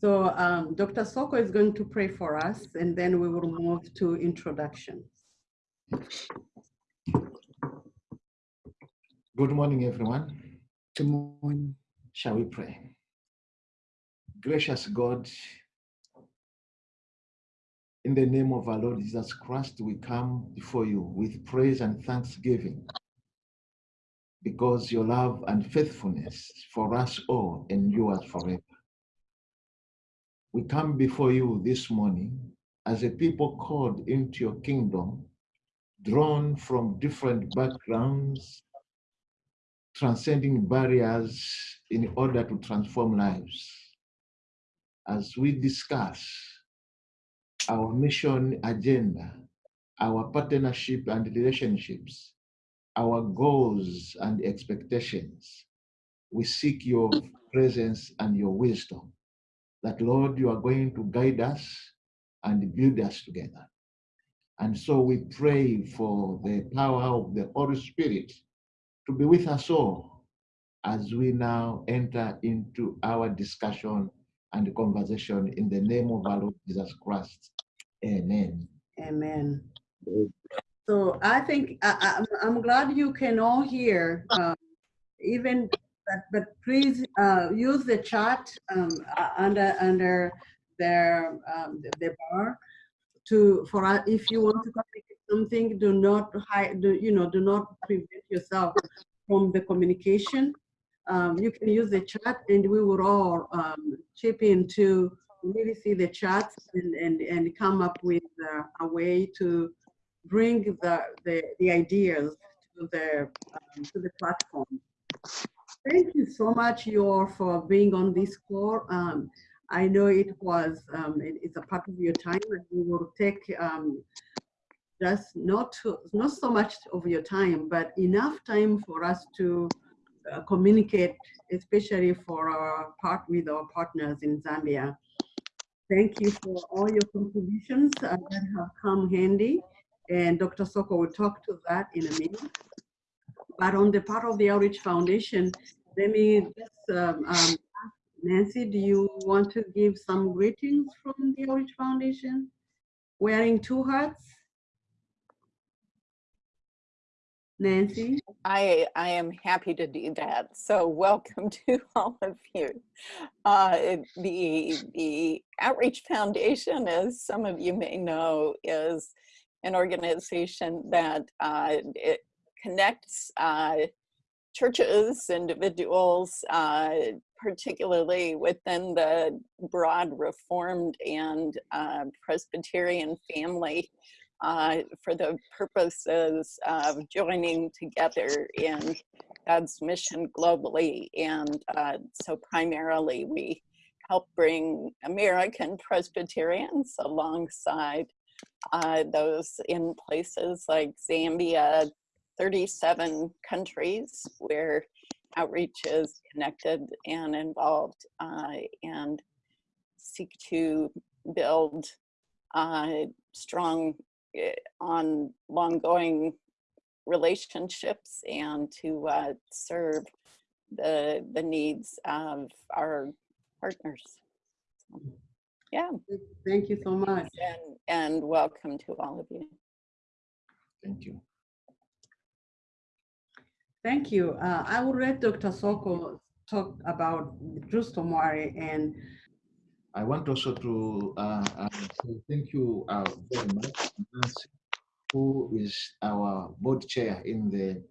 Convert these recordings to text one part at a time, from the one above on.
So um, Dr. Soko is going to pray for us and then we will move to introductions. Good morning, everyone. Good morning. Shall we pray? Gracious God, in the name of our Lord Jesus Christ, we come before you with praise and thanksgiving because your love and faithfulness for us all endures forever. We come before you this morning as a people called into your kingdom, drawn from different backgrounds, transcending barriers in order to transform lives. As we discuss our mission agenda, our partnership and relationships, our goals and expectations, we seek your presence and your wisdom. That, Lord, you are going to guide us and build us together. And so we pray for the power of the Holy Spirit to be with us all as we now enter into our discussion and conversation in the name of our Lord Jesus Christ. Amen. Amen. So I think I, I, I'm glad you can all hear, um, even, but, but please uh, use the chat um, uh, under under their um, the, bar to for uh, if you want to communicate something, do not hide, do, you know, do not prevent yourself from the communication. Um, you can use the chat and we will all um, chip in to really see the chats and, and, and come up with uh, a way to bring the, the, the ideas to the, um, to the platform. Thank you so much, Yor, for being on this call. Um, I know it was, um, it, it's a part of your time and we will take um, just not, to, not so much of your time, but enough time for us to uh, communicate, especially for our part with our partners in Zambia. Thank you for all your contributions uh, that have come handy. And Dr. Soko will talk to that in a minute. But on the part of the Outreach Foundation, let me just um, um, Nancy, do you want to give some greetings from the Outreach Foundation? Wearing two hats? Nancy? I, I am happy to do that. So welcome to all of you. Uh, the, the Outreach Foundation, as some of you may know, is an organization that uh, it connects uh, churches, individuals, uh, particularly within the broad Reformed and uh, Presbyterian family uh, for the purposes of joining together in God's mission globally. And uh, so primarily we help bring American Presbyterians alongside uh, those in places like Zambia, 37 countries where outreach is connected and involved uh, and seek to build uh, strong Eh, on long-going relationships and to uh, serve the the needs of our partners. So, yeah. Thank you so much. And, and welcome to all of you. Thank you. Thank you. Uh, I will let Dr. Soko talk about Justo Mwale and I want also to uh, uh, thank you uh, very much, Nancy, who is our board chair in the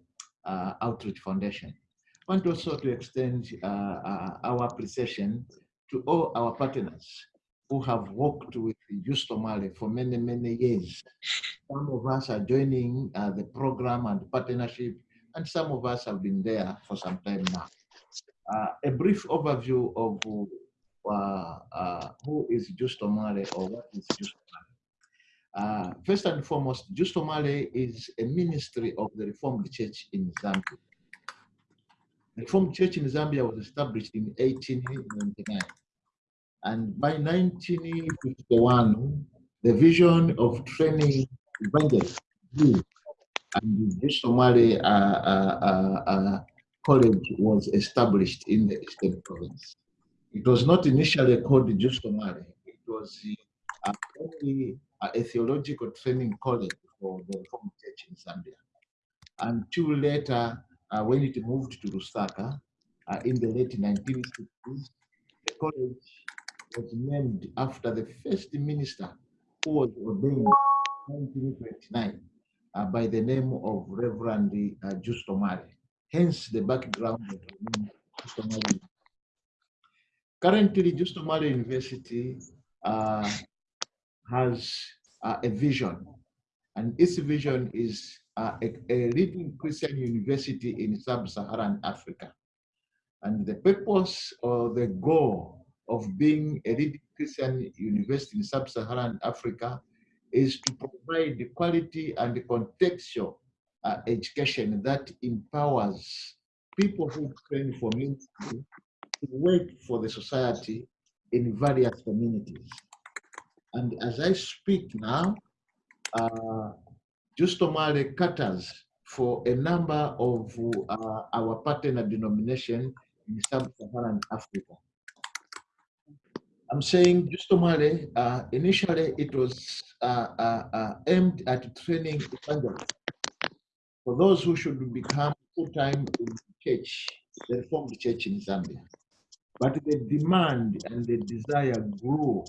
uh, Outreach Foundation. I want also to extend uh, our appreciation to all our partners who have worked with Justo Mwale for many, many years. Some of us are joining the program and partnership, and some of us have been there for some time now. a brief overview of uh, uh, who is Justo Mwale or what is Justo Mwale. Uh, first and foremost, Justo Mwale is a ministry of the Reformed Church in Zambia. The Reformed Church in Zambia was established in 1899. And by 1951, the vision of training evangelists and Justo Mwale uh, uh, uh, College was established in the Eastern Province. It was not initially called Justo Mwale. It was uh, only a theological training college for the Reformed Church in Zambia. Until later, uh, when it moved to Lusaka uh, in the late 1960s, the college was named after the first minister who was ordained in 1929 uh, by the name of Reverend uh, Justo Mwale. Hence the background of the name Justo Mwale. Currently, Justo Mwale University uh, has uh, a vision, and its vision is uh, a, a leading Christian university in sub-Saharan Africa. And the purpose or the goal of being a leading Christian university in sub-Saharan Africa is to provide the quality and the contextual uh, education that empowers people who train for ministry to work for the society in various communities. And as I speak now, uh, Justo Mwale caters for a number of uh, our partner denomination in sub-Saharan Africa. I'm saying just Justo Mwale, uh, initially it was uh, uh, uh, aimed at training evangelists for those who should become full-time in the church, the Reformed Church in Zambia. But the demand and the desire grew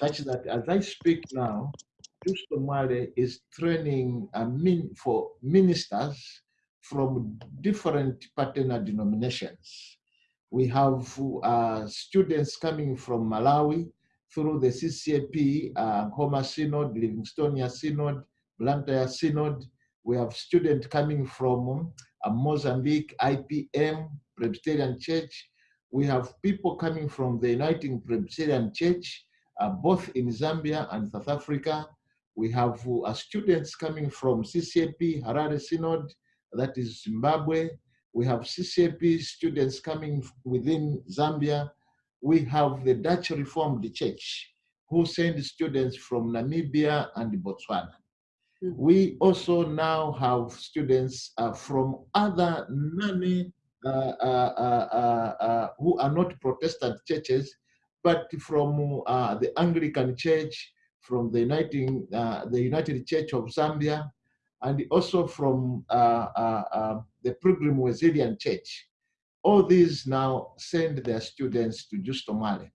such that as I speak now, Justo Mwale is training uh, min for ministers from different partner denominations. We have uh, students coming from Malawi through the CCAP, uh, Nkhoma Synod, Livingstonia Synod, Blantyre Synod. We have students coming from uh, Mozambique, IPM, Presbyterian Church. We have people coming from the Uniting Presbyterian Church, uh, both in Zambia and South Africa. We have uh, students coming from CCAP, Harare Synod, that is Zimbabwe. We have CCAP students coming within Zambia. We have the Dutch Reformed Church who send students from Namibia and Botswana. Mhm. We also now have students uh, from other non uh, uh, uh, uh, uh, who are not Protestant churches, but from uh, the Anglican Church, from the Uniting, uh, the United Church of Zambia, and also from uh, uh, uh, the Pilgrim Wesleyan Church. All these now send their students to Justo Mwale.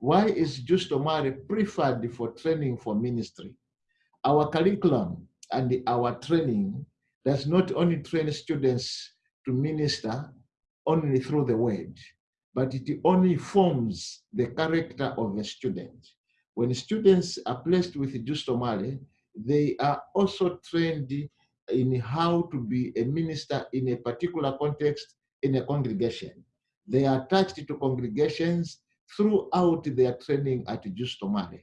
Why is Justo Mwale preferred for training for ministry? Our curriculum and our training does not only train students to minister only through the word, but it only forms the character of a student. When students are placed with Justo Mwale, they are also trained in how to be a minister in a particular context in a congregation. They are attached to congregations throughout their training at Justo Mwale.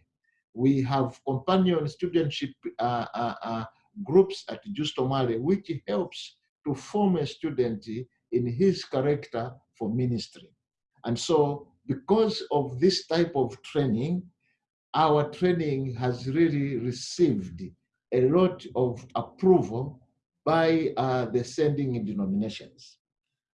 We have companion studentship uh, uh, uh, groups at Justo Mwale, which helps to form a student in his character for ministry. And so because of this type of training, our training has really received a lot of approval by uh, the sending denominations.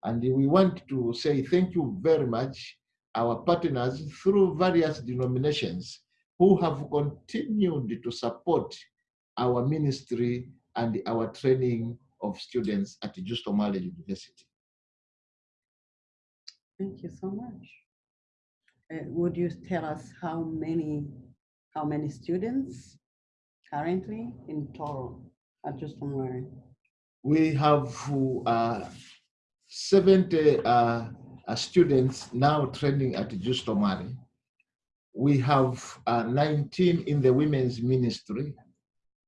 And we want to say thank you very much, our partners through various denominations who have continued to support our ministry and our training of students at Justo Justomale University. Thank you so much. Uh, would you tell us how many, how many students currently in total at Justo Mwale? We have uh, 70 uh, uh, students now training at Justo Mwale. We have uh, 19 in the women's ministry,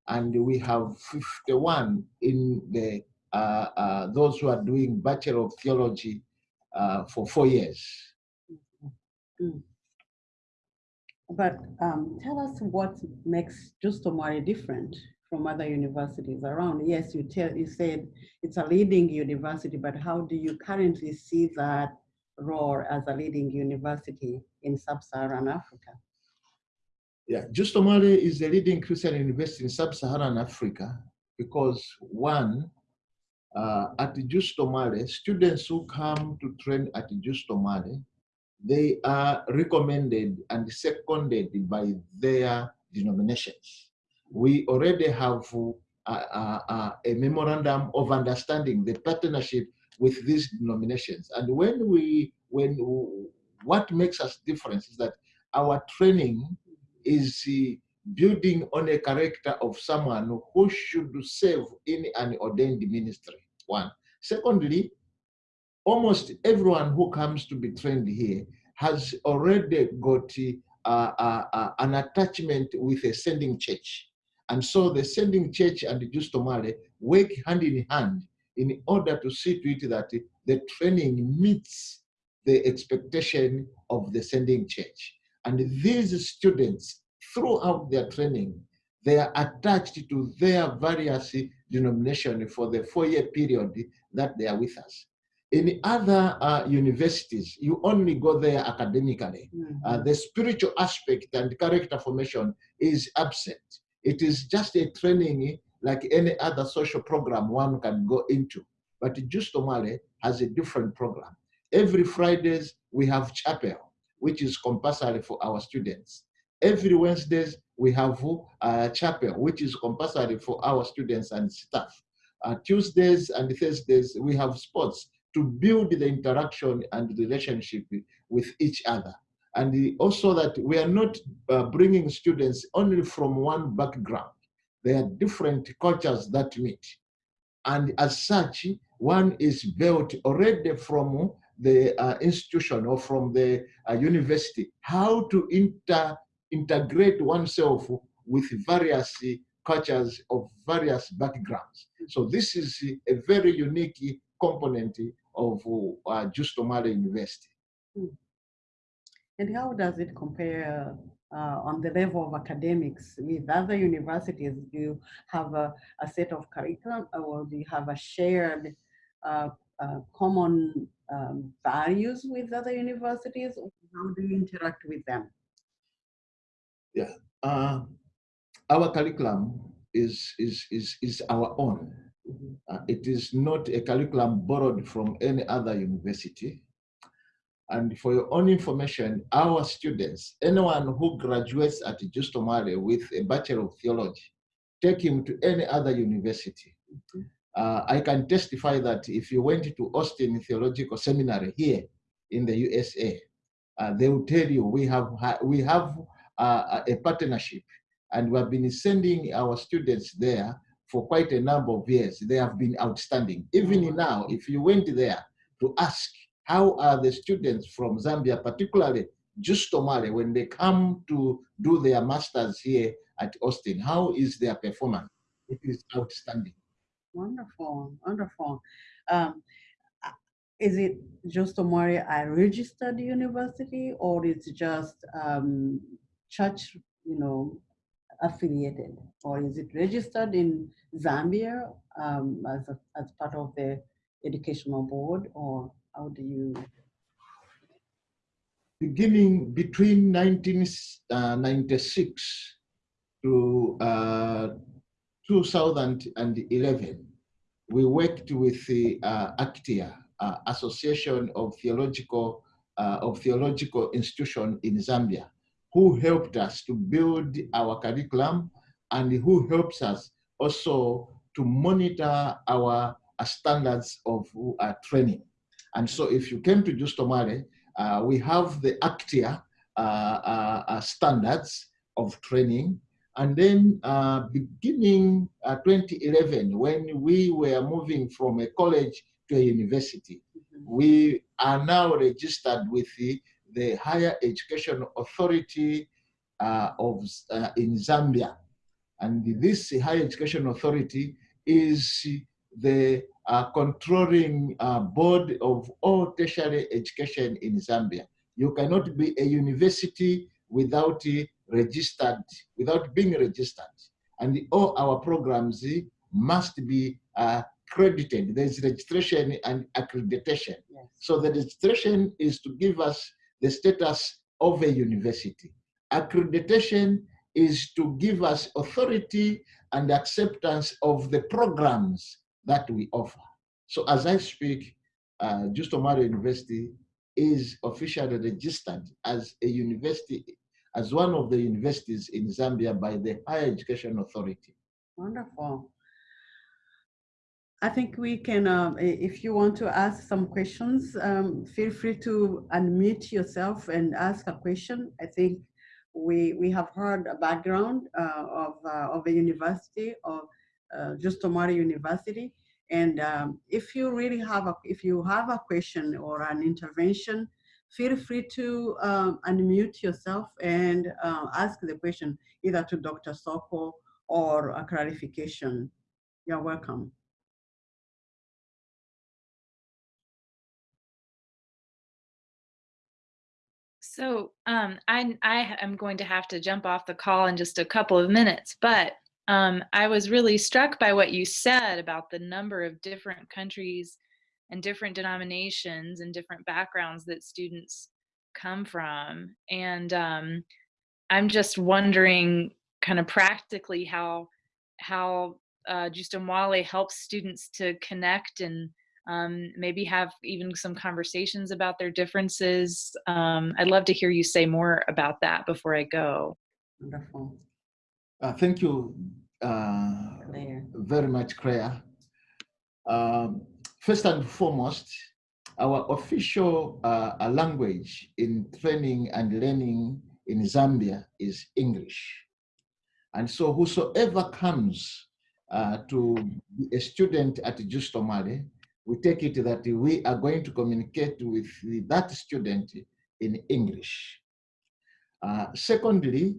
and we have 51 in the uh, those who are doing Bachelor of Theology for four years. But um, tell us what makes Justo Mwale different from other universities around. Yes, you tell you said it's a leading university, but how do you currently see that role as a leading university in sub-Saharan Africa? Yeah, Justo Mwale is the leading Christian university in sub-Saharan Africa because one, uh, at Justo Mwale, students who come to train at Justo Mwale, they are recommended and seconded by their denominations. We already have uh, uh, uh, a memorandum of understanding, the partnership with these denominations. And when we, when what makes us different is that our training is building on a character of someone who should serve in an ordained ministry. One. Secondly, almost everyone who comes to be trained here has already got uh, uh, uh, an attachment with a sending church. And so the sending church and the Justo Mwale work hand in hand in order to see to it that the training meets the expectation of the sending church. And these students, throughout their training, they are attached to their various denomination for the four-year period that they are with us. In other uh, universities, you only go there academically. Mm -hmm. uh, the spiritual aspect and character formation is absent. It is just a training like any other social program one can go into. But Justo Mwale has a different program. Every Fridays, we have chapel, which is compulsory for our students. Every Wednesdays, we have a uh, chapel, which is compulsory for our students and staff. Uh, Tuesdays and Thursdays, we have sports to build the interaction and relationship with each other. And also that we are not uh, bringing students only from one background. There are different cultures that meet. And as such, one is built already from the uh, institution or from the uh, university, how to inter integrate oneself with various cultures of various backgrounds. So this is a very unique component of uh, Justo Mwale University. Hmm. And how does it compare uh, on the level of academics with other universities? Do you have a, a set of curriculum or do you have a shared uh, uh, common um, values with other universities? How do you interact with them? Yeah, uh, our curriculum is, is, is, is our own. Uh, it is not a curriculum borrowed from any other university. And for your own information, our students, anyone who graduates at Justo Mwale with a Bachelor of Theology, take him to any other university. Mm -hmm. uh, I can testify that if you went to Austin Theological Seminary here in the USA, uh, they will tell you we have, we have uh, a partnership and we have been sending our students there for quite a number of years. They have been outstanding. Even now, if you went there to ask how are the students from Zambia, particularly Justo Mwale, when they come to do their masters here at Austin, how is their performance? It is outstanding. Wonderful, wonderful. Um, is it Justo Mwale a registered university or it's just um, church, you know, affiliated or is it registered in Zambia um, as, a, as part of the educational board or how do you? Beginning between 1996 to uh, 2011, we worked with the uh, ACTIA, uh, Association of Theological uh, of Theological Institution in Zambia, who helped us to build our curriculum and who helps us also to monitor our uh, standards of uh, training. And so if you came to Justo Mwale, uh, we have the ACTIA uh, uh, uh, standards of training. And then beginning 2011, when we were moving from a college to a university, mm -hmm. we are now registered with the the Higher Education Authority uh, of uh, in Zambia. And this Higher Education Authority is the uh, controlling uh, board of all tertiary education in Zambia. You cannot be a university without registered, without being registered. And all our programs must be uh, credited. There's registration and accreditation. Yes. So the registration is to give us the status of a university. Accreditation is to give us authority and acceptance of the programs that we offer. So as I speak, uh, Justo Mwale University is officially registered as a university, as one of the universities in Zambia by the Higher Education Authority. Wonderful. I think we can, i- if you want to ask some questions, um, feel free to unmute yourself and ask a question. I think we, we have heard a background uh, of, uh, of a university, of uh, Justo Mwale University. And um, if you really have a, if you have a question or an intervention, feel free to um, unmute yourself and uh, ask the question either to Dr. Soko or a clarification. You're welcome. So um, I, I am going to have to jump off the call in just a couple of minutes, but um, I was really struck by what you said about the number of different countries and different denominations and different backgrounds that students come from. And um, I'm just wondering kind of practically how, how uh, Justo Mwale helps students to connect and um, maybe have even some conversations about their differences. Um, I'd love to hear you say more about that before I go. Wonderful. Uh, thank you uh, very much, Claire. Um, first and foremost, our official uh, uh, language in training and learning in Zambia is English. And so whosoever comes uh, to be a student at Justo Mwale, we take it that we are going to communicate with that student in English. Uh, secondly,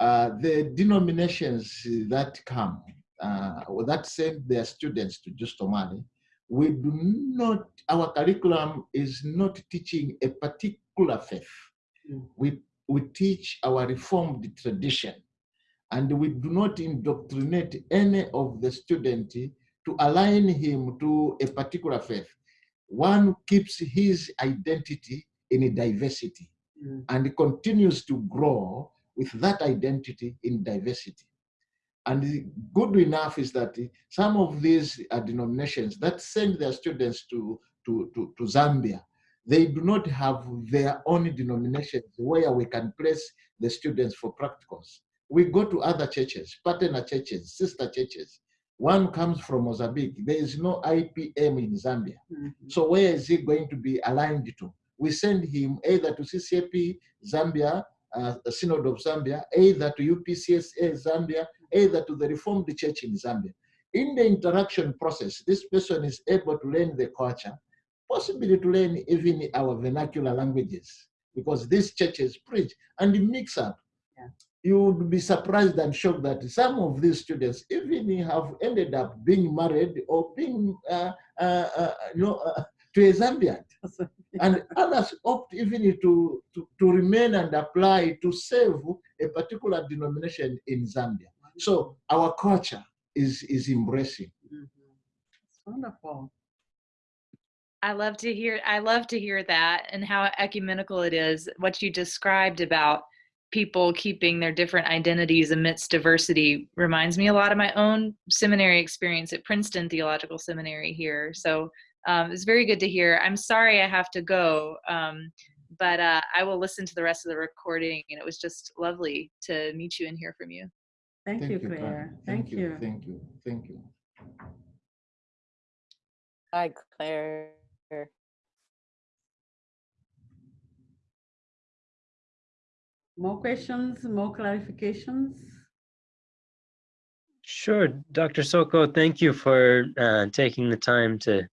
uh, the denominations that come, uh, or that send their students to Justo Mwale, we do not, our curriculum is not teaching a particular faith. Mm. We, we teach our reformed tradition and we do not indoctrinate any of the student to align him to a particular faith. One keeps his identity in a diversity Mm. and continues to grow with that identity in diversity. And good enough is that some of these uh, denominations that send their students to, to, to, to Zambia, they do not have their own denominations where we can place the students for practicals. We go to other churches, partner churches, sister churches. One comes from Mozambique. There is no IPM in Zambia. Mhm. So where is he going to be aligned to? We send him either to CCAP Zambia, uh, Synod of Zambia, either to UPCSA Zambia, either to the Reformed Church in Zambia. In the interaction process, this person is able to learn the culture, possibly to learn even our vernacular languages, because these churches preach and mix up. Yeah. You would be surprised and shocked that some of these students even have ended up being married or being, uh, uh, uh, you know, uh, to a Zambian and others opt even to, to, to remain and apply to serve a particular denomination in Zambia. So our culture is, is embracing. Mhm. It's wonderful. I love to hear I love to hear that and how ecumenical it is what you described about people keeping their different identities amidst diversity reminds me a lot of my own seminary experience at Princeton Theological Seminary here. So um, it's very good to hear. I'm sorry I have to go, um, but uh, I will listen to the rest of the recording. And it was just lovely to meet you and hear from you. Thank, you, Karen. Claire. Thank, you. Thank you. Thank you. Hi, Claire. More questions, more clarifications? Sure, Dr. Soko, thank you for uh, taking the time to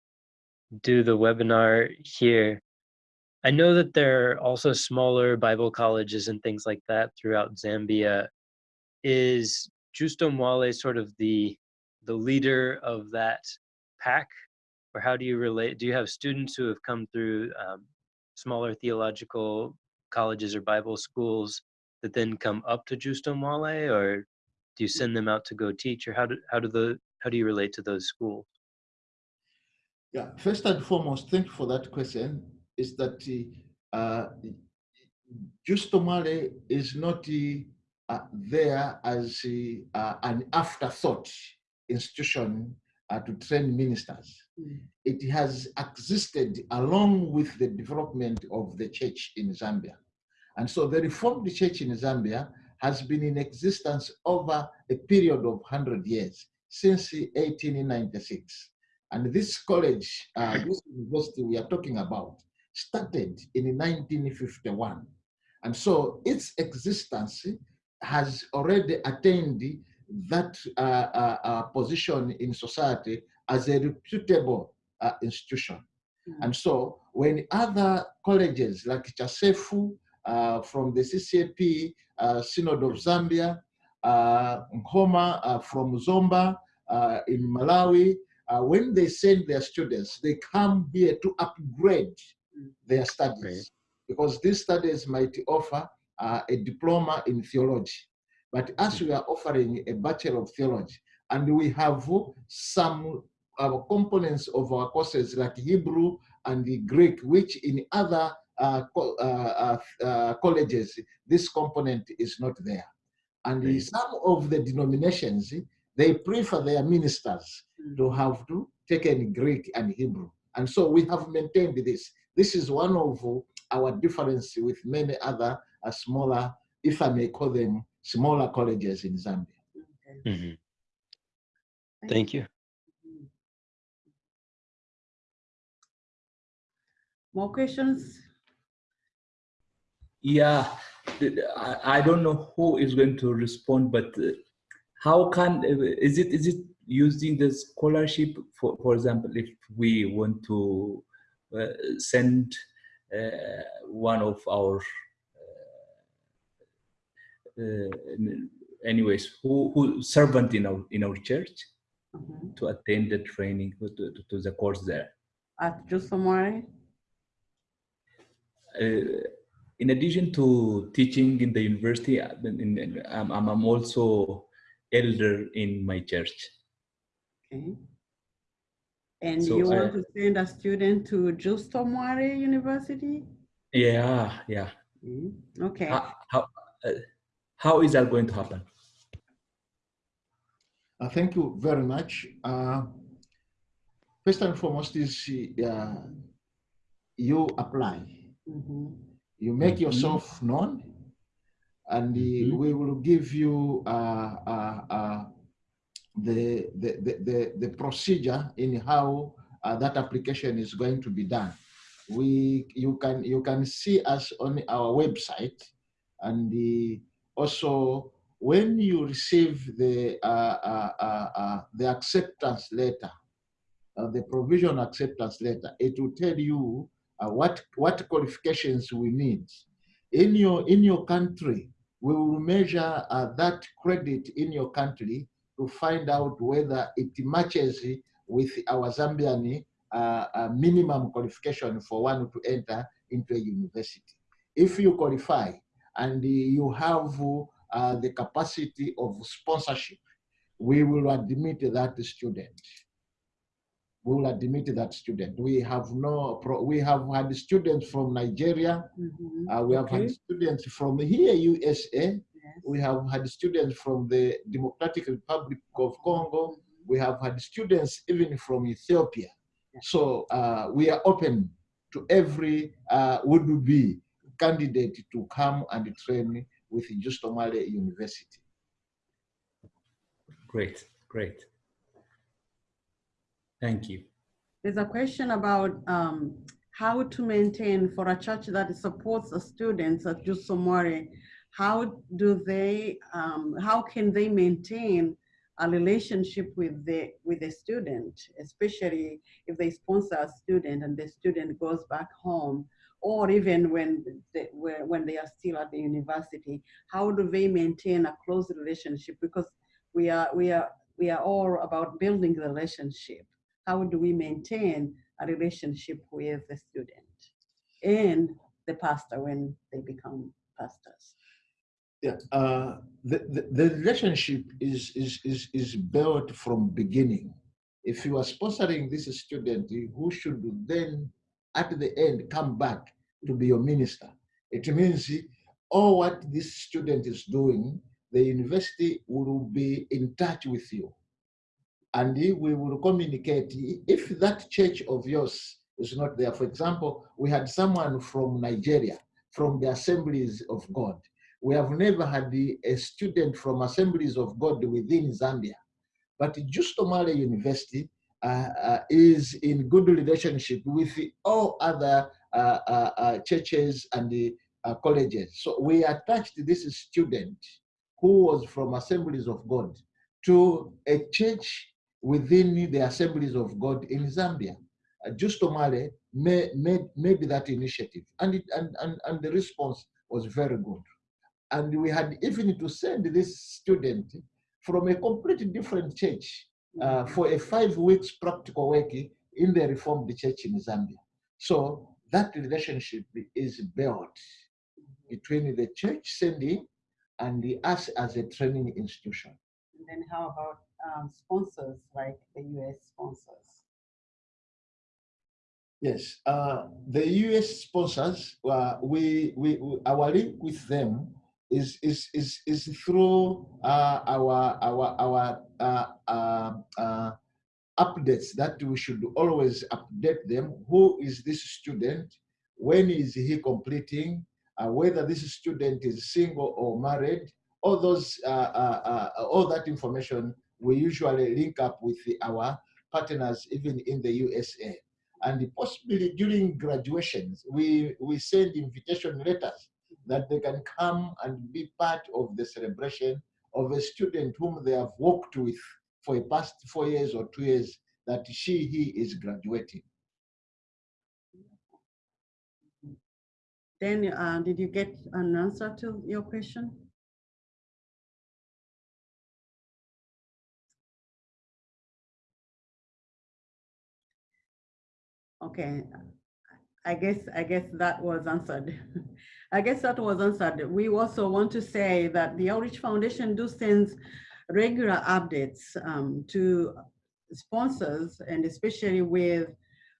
do the webinar here. I know that there are also smaller Bible colleges and things like that throughout Zambia. Is Justo Mwale sort of the the leader of that pack, or how do you relate? Do you have students who have come through um, smaller theological colleges or Bible schools that then come up to Justo Mwale, or do you send them out to go teach, or how do how do the how do you relate to those schools? Yeah, first and foremost, thank you for that question. Is that uh, Justo Mwale is not uh, there as uh, an afterthought institution uh, to train ministers. It has existed along with the development of the church in Zambia. And so the Reformed Church in Zambia has been in existence over a period of 100 years, since 1896. And this college, uh, this university we are talking about, started in 1951. And so its existence has already attained that uh, uh, uh, position in society as a reputable uh, institution. Mm. And so when other colleges like Chasefu uh, from the CCAP, uh, Synod of Zambia, uh, Nkoma uh, from Zomba uh, in Malawi, uh, when they send their students, they come here to upgrade Mm. their studies Right. because these studies might offer uh, a diploma in theology. But as we are offering a Bachelor of Theology, and we have some uh, components of our courses like Hebrew and the Greek, which in other uh, co- uh, uh, uh, colleges, this component is not there. And in Right. some of the denominations, they prefer their ministers to have to take in Greek and Hebrew. And so we have maintained this. This is one of our difference with many other uh, smaller, if I may call them smaller colleges in Zambia. Okay. Mhm. Thank you. you. More questions? Yeah, I, I don't know who is going to respond, but uh, how can is it is it using the scholarship for for example if we want to uh, send uh, one of our uh, uh, anyways who who servant in our in our church Mhm. to attend the training to, to, to the course there. At Justo Mwale? Uh, in addition to teaching in the university, uh, in, in, I'm, I'm I'm also elder in my church. Okay. And So, you want uh, to send a student to Justo Justomore University? Yeah, yeah. Mm, Okay. How, how, uh, how is that going to happen? Uh, thank you very much. Uh, first and foremost is uh, you apply, Mhm. you make Mhm. yourself known, and uh, Mhm. we will give you uh, uh, uh, the, the, the, the, the procedure in how uh, that application is going to be done. We, you, can, you can see us on our website and the, also when you receive the, uh, uh, uh, uh, the acceptance letter, uh, the provision acceptance letter, it will tell you uh, what, what qualifications we need. In your, in your country, we will measure uh, that credit in your country to find out whether it matches with our Zambian uh, uh, minimum qualification for one to enter into a university. If you qualify and you have uh, the capacity of sponsorship, we will admit that student. We will admit that student. We have no, pro- we have had students from Nigeria. Mhm. Uh, we have Okay. had students from here, USA. Yes. We have had students from the Democratic Republic of Congo. We have had students even from Ethiopia. Yeah. So uh, we are open to every uh, would-be candidate to come and train with Justo Mwale University. Great, great. Thank you. There's a question about um, how to maintain for a church that supports the students at Justo Mwale. How do they, um, how can they maintain a relationship with the with the student, especially if they sponsor a student and the student goes back home, or even when they, when they are still at the university? How do they maintain a close relationship? Because we are we are we are all about building the relationship how do we maintain a relationship with the student and the pastor when they become pastors? Yeah, uh, the, the, the relationship is, is, is, is built from beginning. If you are sponsoring this student who should then at the end come back to be your minister, it means all what this student is doing, the university will be in touch with you. And we will communicate. If that church of yours is not there, for example, we had someone from Nigeria, from the Assemblies of God. We have never had a student from Assemblies of God within Zambia. But Justo Mwale University uh, uh, is in good relationship with all other uh, uh, uh churches and the uh, colleges. So we attached this student who was from Assemblies of God to a church within the Assemblies of God in Zambia. Uh, Justo Mwale made, made, made that initiative and, it, and, and, and the response was very good. And we had even to send this student from a completely different church uh, for a five weeks practical work in the Reformed Church in Zambia. So that relationship is built between the church sending and the, us as a training institution. And then how about um, sponsors like the US sponsors? Yes, uh, the US sponsors, uh, we, we, our link with them is is is is through uh, our our our uh, uh, uh, updates that we should always update them. Who is this student? When is he completing? Uh, whether this student is single or married? All those all that information we usually link up with our partners even in the USA. And possibly during graduations, we, we send invitation letters that they can come and be part of the celebration of a student whom they have worked with for the past four years or two years that she, he is graduating. Then, uh, did you get an answer to your question? Okay, I guess I guess that was answered. I guess that was answered. We also want to say that the Outreach Foundation do sends regular updates um, to sponsors and especially with,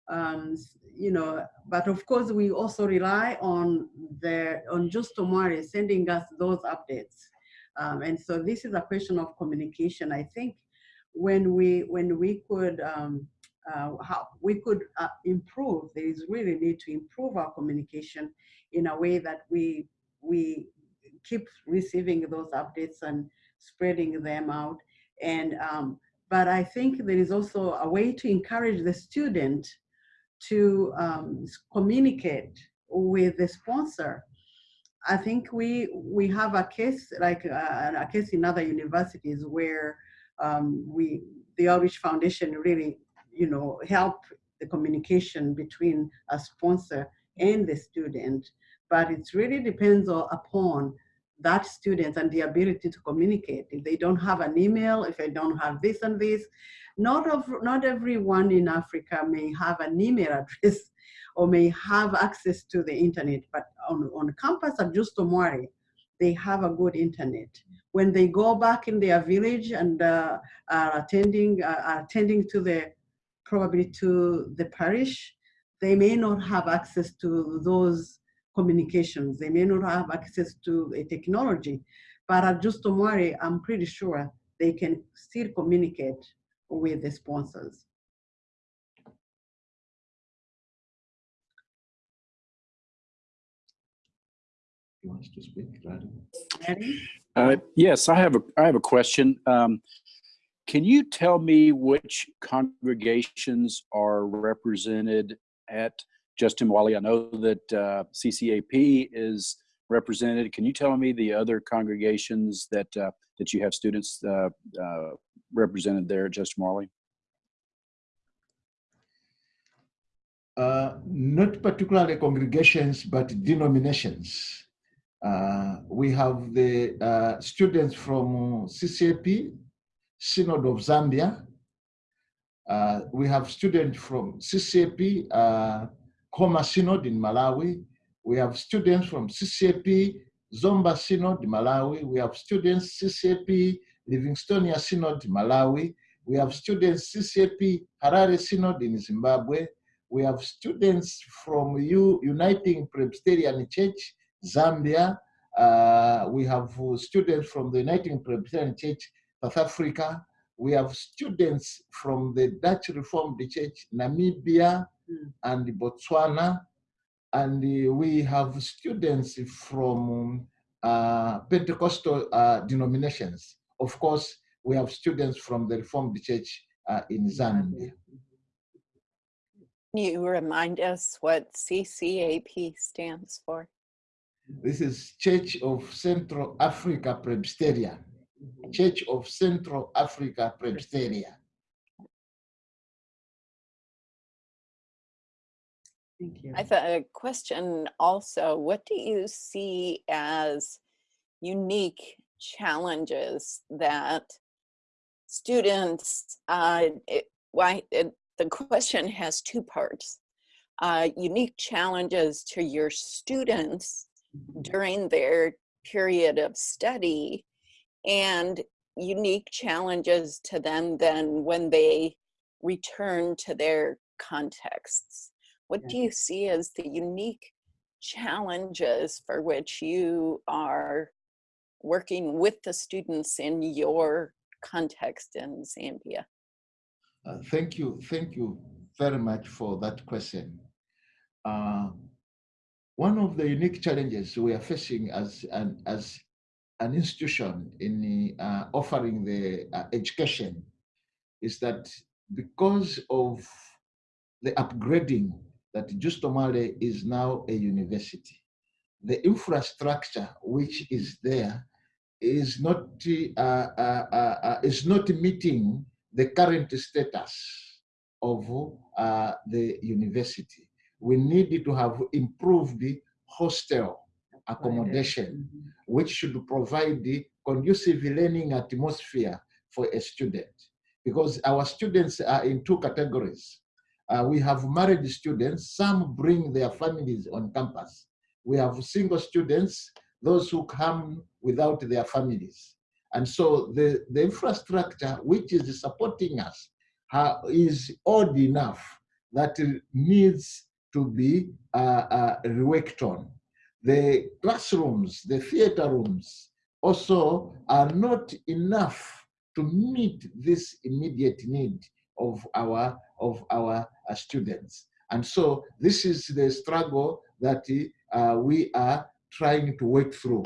um, you know, but of course we also rely on the, on Justo Mwale sending us those updates. Um, and so this is a question of communication. I think when we, when we could, um, uh, how we could uh, improve, there is really need to improve our communication in a way that we we keep receiving those updates and spreading them out. And um, but I think there is also a way to encourage the student to um, communicate with the sponsor. I think we we have a case like uh, a case in other universities where um, we the Outreach Foundation really you know help the communication between a sponsor and the student but it really depends upon that student and the ability to communicate. If they don't have an email, if they don't have this and this, not of not everyone in Africa may have an email address or may have access to the internet, but on, on campus at Justo Mwale, they have a good internet. When they go back in their village and uh, are attending, uh, attending to the, probably to the parish, they may not have access to those communications. They may not have access to a technology, but at Justo Mwale, I'm pretty sure they can still communicate with the sponsors. You want to speak, Uh, yes, I have a I have a question. Um, can you tell me which congregations are represented at Justo Mwale, I know that uh, CCAP is represented. Can you tell me the other congregations that uh, that you have students uh, uh represented there at Justo Mwale? Uh, not particularly congregations, but denominations. Uh, we have the students from CCAP, Synod of Zambia. we have students from CCAP, Nkhoma Synod in Malawi. We have students from CCAP, Zomba Synod, in Malawi. We have students CCAP, Livingstonia Synod, Malawi. We have students CCAP, Harare Synod in Zimbabwe. We have students from U Uniting Presbyterian Church, Zambia. Uh, we have students from the Uniting Presbyterian Church, South Africa. we have students from the Dutch Reformed Church, Namibia, Mm. and Botswana, and uh, we have students from uh, Pentecostal uh, denominations. Of course, we have students from the Reformed Church uh, in Zambia. Can you remind us what CCAP stands for? This is Church of Central Africa Presbyterian. Church of Central Africa Presbyterian. Thank you. I have a question also. What do you see as unique challenges that students, uh, it, why, it, the question has two parts. Uh, unique challenges to your students during their period of study and unique challenges to them then when they return to their contexts. What do you see as the unique challenges for which you are working with the students in your context in Zambia? Uh, thank you, thank you very much for that question. Uh, one of the unique challenges we are facing as an, as an institution in uh, offering the uh, education is that because of the upgrading that Justo Mwale is now a university, the infrastructure which is there is not uh, uh, uh, uh, is not meeting the current status of the university. We need to have improved the hostel accommodation, Mhm. which should provide the conducive learning atmosphere for a student. Because our students are in two categories. Uh, we have married students, some bring their families on campus. We have single students, those who come without their families. And so the, the infrastructure which is supporting us uh, is old enough that it needs to be uh, uh, reworked on. The classrooms, the theater rooms also are not enough to meet this immediate need of our, of our uh, students. And so this is the struggle that uh, we are trying to work through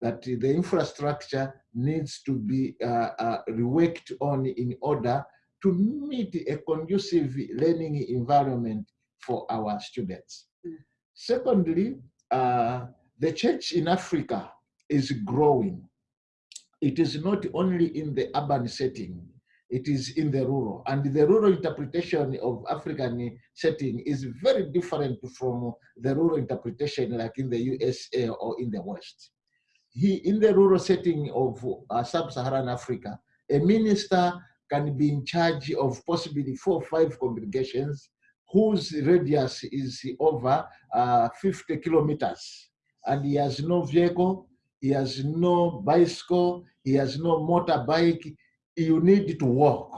that the infrastructure needs to be uh, uh, reworked on in order to meet a conducive learning environment for our students. Mm. Secondly, uh, the church in Africa is growing. It is not only in the urban setting, it is in the rural. And the rural interpretation of African setting is very different from the rural interpretation like in the USA or in the West he in the rural setting of uh, sub-Saharan Africa, a minister can be in charge of possibly four or five congregations whose radius is over uh, 50 kilometers. And he has no vehicle, he has no bicycle, he has no motorbike. You need to walk.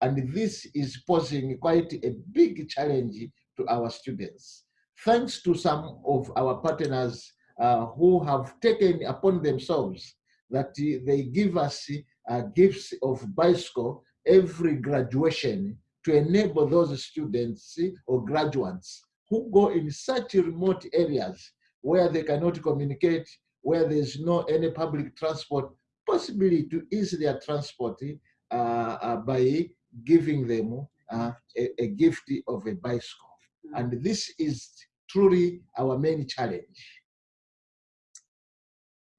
And this is posing quite a big challenge to our students. Thanks to some of our partners uh, who have taken upon themselves that they give us uh, gifts of bicycle every graduation to enable those students or graduates who go in such remote areas where they cannot communicate, where there's no any public transport, possibly to ease their transport uh, uh, by giving them uh, a, a gift of a bicycle. And this is truly our main challenge.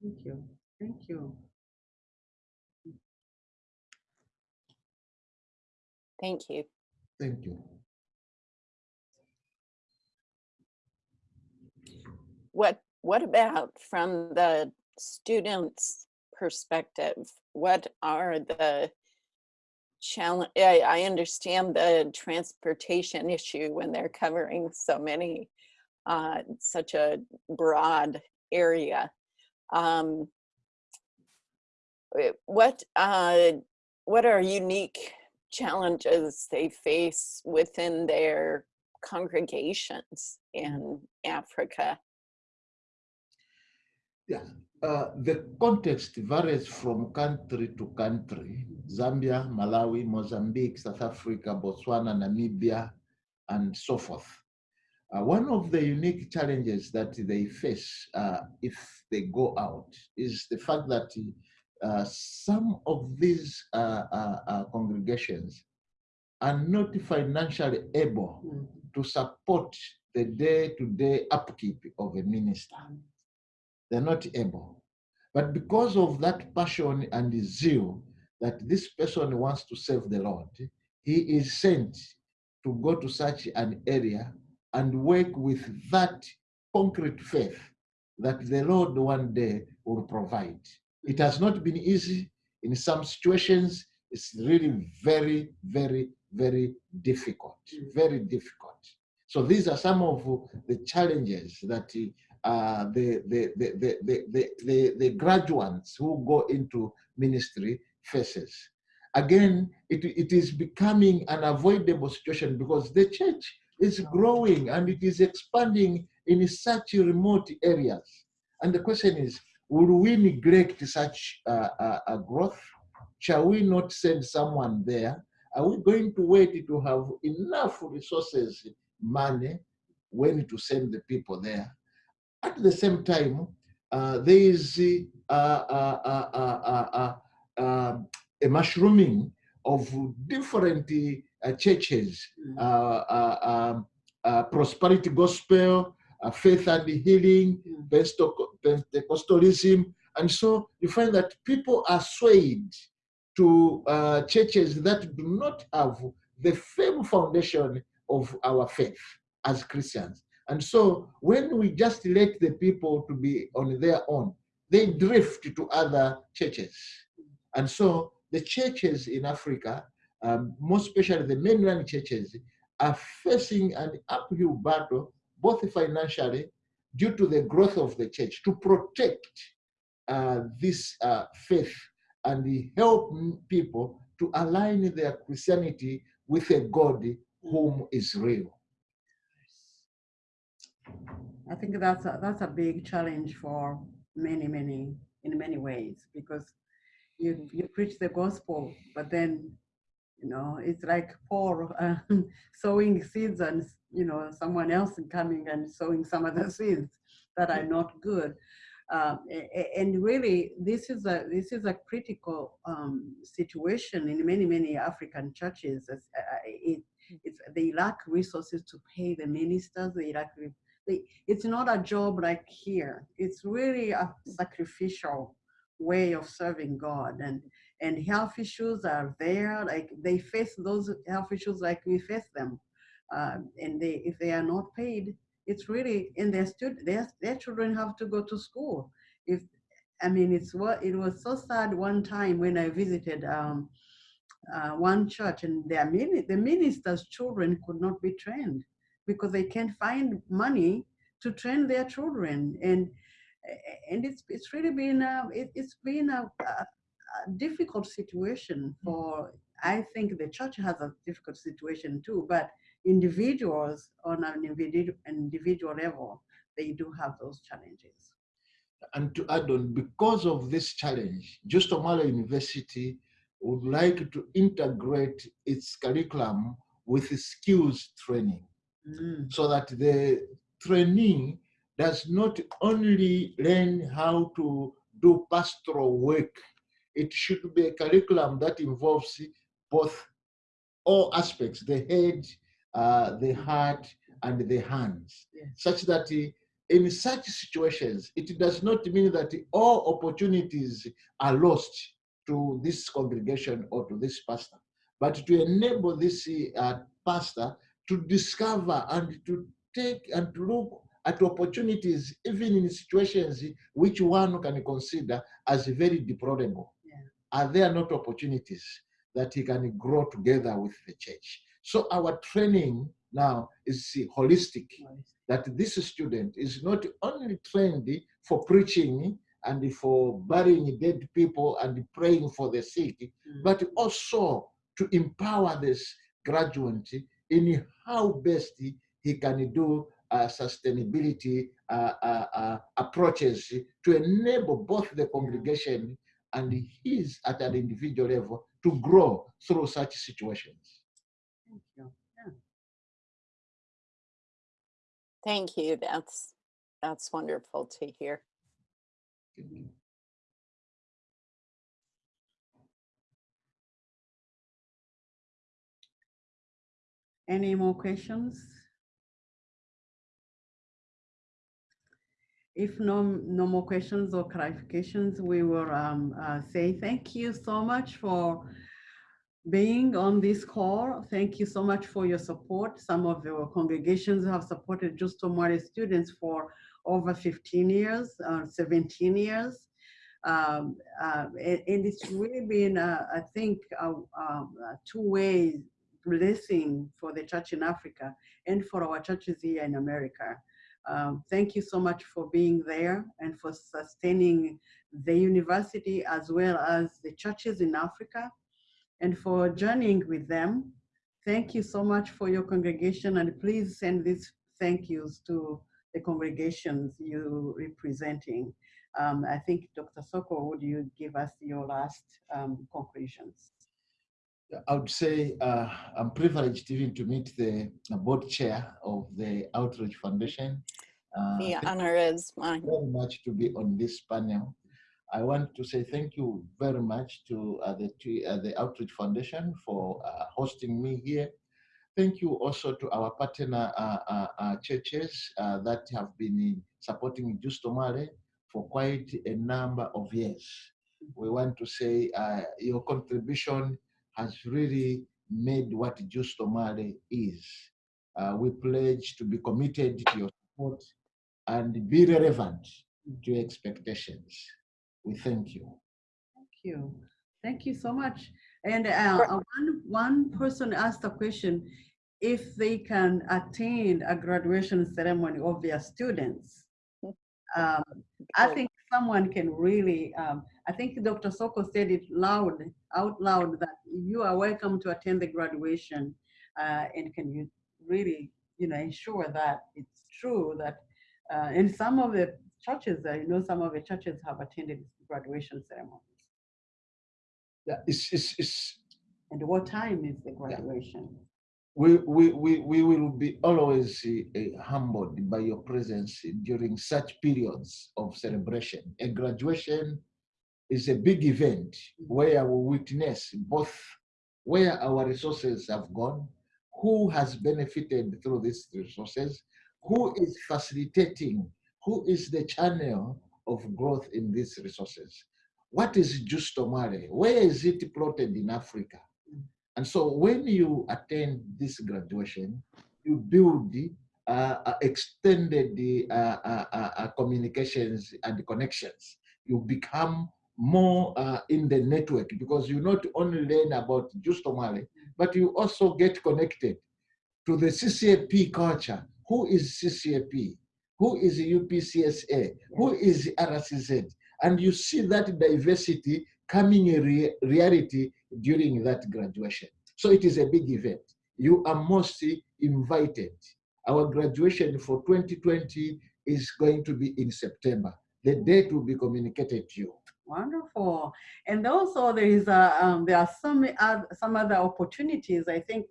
Thank you. Thank you. Thank you. Thank you. What, what about from the student's perspective? What are the challenge? I, I understand the transportation issue when they're covering so many, uh, such a broad area. Um, eh, what, uh, what are unique challenges they face within their congregations in Africa? Yeah, uh, the context varies from country to country. Zambia, Malawi, Mozambique, South Africa, Botswana, Namibia, and so forth. Uh, one of the unique challenges that they face uh, if they go out is the fact that uh, some of these uh, uh, uh, congregations are not financially able Mm. to support the day-to-day upkeep of a minister. They're not able. But because of that passion and zeal that this person wants to serve the Lord, he is sent to go to such an area and work with that concrete faith that the Lord one day will provide. It has not been easy. In some situations, it's really very, very, very difficult, very difficult. So these are some of the challenges that uh, the, the, the, the, the, the, the, the graduates who go into ministry faces. Again, it, it is becoming an avoidable situation because the church is growing and it is expanding in such remote areas. And the question is, will we neglect such uh, uh, uh, growth? Shall we not send someone there? Are we going to wait to have enough resources, money, when to send the people there? At the same time, uh, there is uh, uh, uh, uh, uh, uh, a mushrooming of different uh, churches, uh, uh, um, uh, prosperity gospel, uh, faith and healing, Penteco- Pentecostalism. And so you find that people are swayed to uh, churches that do not have the firm foundation of our faith as Christians. And so when we just let the people to be on their own, they drift to other churches. And so the churches in Africa, um, most especially the mainland churches, are facing an uphill battle, both financially, due to the growth of the church, to protect uh, this uh, faith and help people to align their Christianity with a God whom is real. I think that's a, that's a big challenge for many, many, in many ways, because you, you preach the gospel, but then, you know, it's like Paul uh, sowing seeds and, you know, someone else coming and sowing some other seeds that are not good. Um, and really, this is a this is a critical um, situation in many many African churches. As, uh, it, it's, they lack resources to pay the ministers. They lack they, it's not a job like here. It's really a sacrificial way of serving God and and health issues are there like they face those health issues like we face them. Um, and they if they are not paid it's really and their student their, their children have to go to school. If i mean it's what it was so sad one time when i visited um, uh, one church and their mini, the minister's children could not be trained because they can't find money to train their children. And and it's it's really been a, it, it's been a, a, a difficult situation for i think the church has a difficult situation too but individuals on an individual individual level they do have those challenges. And to add on, because of this challenge, Justo Mwale University would like to integrate its curriculum with skills training. Mm, so that the trainee does not only learn how to do pastoral work, it should be a curriculum that involves both all aspects the head, uh, the heart, and the hands, such that uh, in such situations, it does not mean that all opportunities are lost to this congregation or to this pastor, but to enable this uh, pastor to discover and to take and to look at opportunities, even in situations which one can consider as very deplorable. Are there not opportunities that he can grow together with the church? So our training now is holistic that this student is not only trained for preaching and for burying dead people and praying for the sick, Mm. but also to empower this graduate in how best he, he can do uh, sustainability uh, uh, uh, approaches to enable both the congregation and his at an individual level to grow through such situations. Thank you. Yeah. Thank you. That's that's wonderful to hear. Any more questions? If no, no more questions or clarifications, we will um, uh, say thank you so much for being on this call. Thank you so much for your support. Some of your congregations have supported Justo Mwale students for over 15 years, uh, 17 years. Um, uh, and, it's really been, uh, I think, a, a two-way blessing for the church in Africa and for our churches here in America. Um, thank you so much for being there and for sustaining the university as well as the churches in Africa and for journeying with them. Thank you so much for your congregation and please send these thank yous to the congregations you representing. Um, I think Dr. Soko, would you give us your last um, conclusions? I would say uh, I'm privileged even to meet the board chair of the Outreach Foundation. Uh, The honor is mine. you very much to be on this panel. I want to say thank you very much to uh, the uh, the Outreach Foundation for uh, hosting me here. Thank you also to our partner uh, uh, uh, churches uh, that have been supporting Justo Mwale for quite a number of years. We want to say uh, your contribution has really made what Justo Mwale is. Uh, we pledge to be committed to your support and be relevant to your expectations. We thank you. Thank you. Thank you so much. And uh, uh, one, one person asked a question, if they can attend a graduation ceremony of their students. Um, I think someone can really, um, I think Dr. Soko said it loud, out loud, that you are welcome to attend the graduation. Uh, and can you really, you know, ensure that it's true that, uh, in some of the churches, I know some of the churches have attended graduation ceremonies. Yeah, it's, it's, it's, And what time is the graduation? We, we, we, will be always uh, humbled by your presence during such periods of celebration. A graduation is a big event where we witness both where our resources have gone, who has benefited through these resources, who is facilitating, who is the channel of growth in these resources. What is Justo Mwale? Where is it plotted in Africa? And so when you attend this graduation, you build uh, uh, extended uh, uh, uh, communications and the connections. You become more uh, in the network because you not only learn about Justo Mwale, but you also get connected to the CCAP culture. Who is CCAP? Who is UPCSA? Who is RCZ? And you see that diversity coming a rea- reality during that graduation. So it is a big event. You are mostly invited. Our graduation for 2020 is going to be in September. The date will be communicated to you. Wonderful. And also there is a, um, there are some, oth- some other opportunities. I think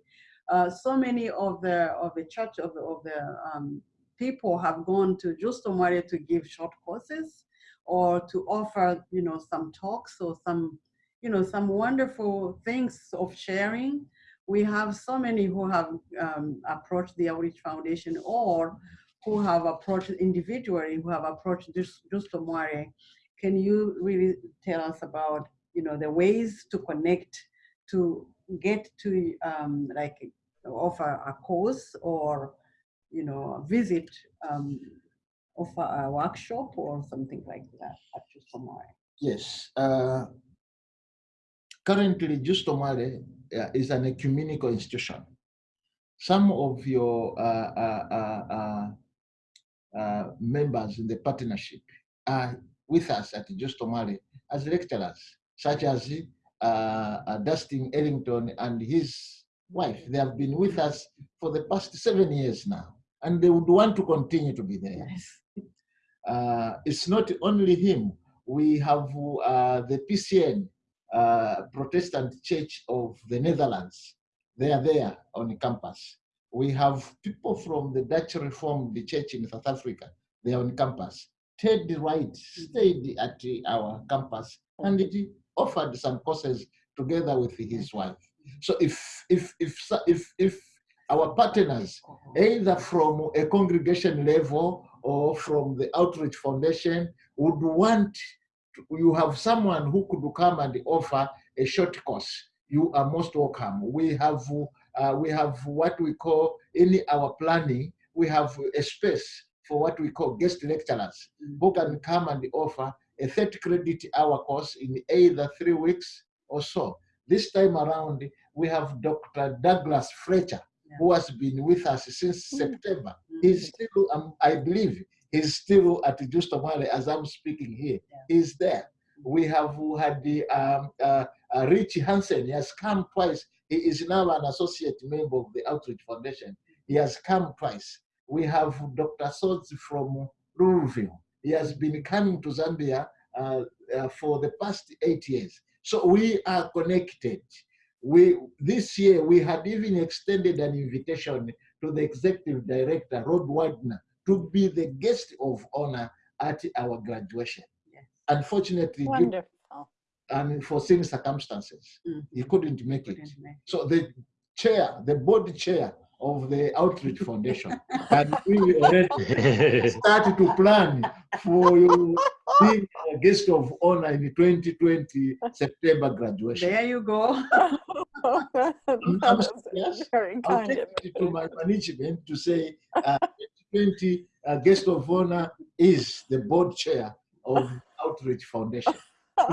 uh, so many of the, of the church, of the, of the um, people have gone to Justo Mwale to give short courses or to offer, you know, some talks or some, you know, some wonderful things of sharing. We have so many who have um, approached the Outreach Foundation or who have approached individually, who have approached Jus- Justo Mwale can you really tell us about you know the ways to connect to get to um, like offer a course or you know visit um, offer a workshop or something like that at Justo? Yes. Uh, currently, Justo Mwale uh, is an ecumenical institution. Some of your uh, uh, uh, uh, members in the partnership are with us at Justo Mwale as lecturers, such as Dustin Ellington and his wife. They have been with us for the past seven years now. and they would want to continue to be there. Uh, it's not only him. We have the PCN, uh, Protestant Church of the Netherlands. They are there on campus. We have people from the Dutch Reformed Church in South Africa. They are on campus. Ted Wright stayed at our campus and he offered some courses together with his wife. So if if if if if our partners, either from a congregation level or from the outreach foundation, would want you have someone who could come and offer a short course. You are most welcome. We have uh, we have what we call in our planning. We have a space for what we call guest lecturers who can come and offer a 30 credit hour course in either three weeks or so. This time around, we have Dr. Douglas Fletcher, who has been with us since Mm. September. He's still, um, I believe, he's still at Justo Mwale as I'm speaking here. He's there. We have had the um, uh, uh, Richie Hansen. He has come twice. He is now an associate member of the Outreach Foundation. He has come twice. We have Dr. Sotz from Louisville. He has been coming to Zambia uh, uh, for the past eight years. So we are connected. We this year we had even extended an invitation to the executive director Rod Wagner to be the guest of honor at our graduation. Yes. Unfortunately, due Wonderful. unforeseen circumstances, Mm. he couldn't make it. Couldn't make- So the chair, the board chair of the Outreach Foundation, and we already started to plan for you being a guest of honor in the 2020 September graduation. There you go. That I'm was yes. Very I'll take it to my management to say uh, 2020 uh, guest of honor is the board chair of Outreach Foundation.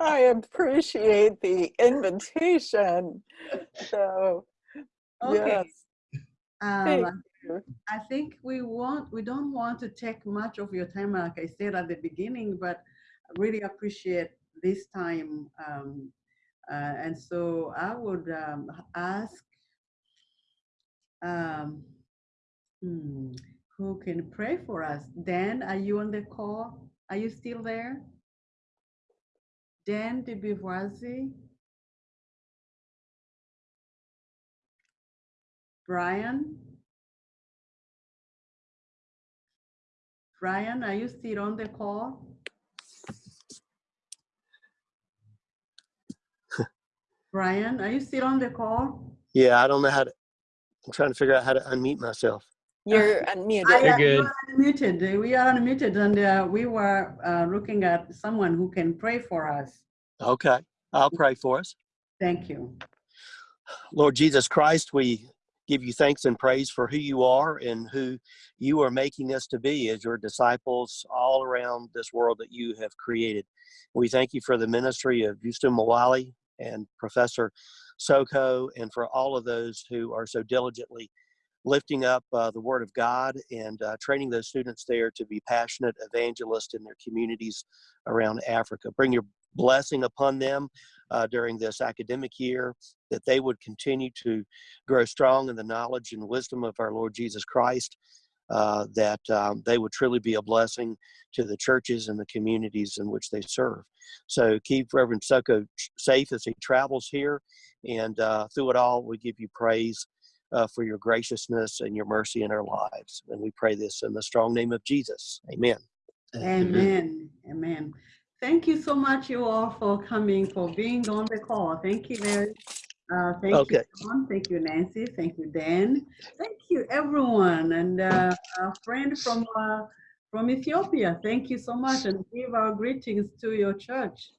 I appreciate the invitation. So, Okay. yes. Thank Um, you. I think we want, we don't want to take much of your time, like I said at the beginning, but I really appreciate this time. Um, uh, and so I would um, ask, um, hmm, who can pray for us? Dan, are you on the call? Are you still there? Dan de Beauvoisie? Brian? Brian, are you still on the call? Brian, are you still on the call? Yeah, I don't know how to. I'm trying to figure out how to unmute myself. You're unmuted. am- you good. Unmuted, we are unmuted and uh, we were uh, looking at someone who can pray for us. Okay, I'll pray for us. Thank you. Lord Jesus Christ, we give you thanks and praise for who you are and who you are making us to be as your disciples all around this world that you have created. We thank you for the ministry of Justo Mwale and Professor Soko and for all of those who are so diligently lifting up uh, the Word of God and uh, training those students there to be passionate evangelists in their communities around Africa. Bring your blessing upon them uh, during this academic year, that they would continue to grow strong in the knowledge and wisdom of our Lord Jesus Christ, uh, that um, they would truly be a blessing to the churches and the communities in which they serve. So keep Reverend Soko safe as he travels here, and uh, through it all, we give you praise uh, for your graciousness and your mercy in our lives. And we pray this in the strong name of Jesus. Amen. Amen, amen. Thank you so much, you all, for coming, for being on the call. Thank you, Mary. Uh, Thank you, Okay. John. Thank you, Nancy. Thank you, Dan. Thank you, everyone. And uh, our friend from, uh, from Ethiopia, thank you so much. And give our greetings to your church.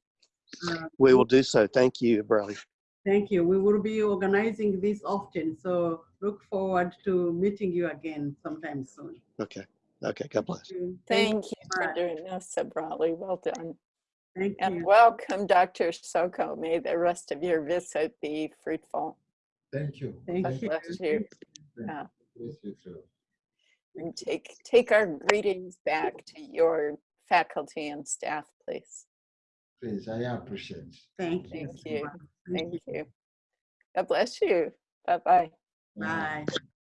Uh, We will do so. Thank you, Brother. Thank you. We will be organizing this often, so look forward to meeting you again sometime soon. Okay. Okay. God bless. Thank you. Thank you for doing this, Sabrali. Well done. Thank And you. welcome, Dr. Soko. May the rest of your visit be fruitful. Thank you. Thank God you. bless you. Yeah. Bless you too. And take, take our greetings back to your faculty and staff, please. Please, I appreciate. Thank you. Thank you. Thank you. God bless you. Bye-bye. Bye.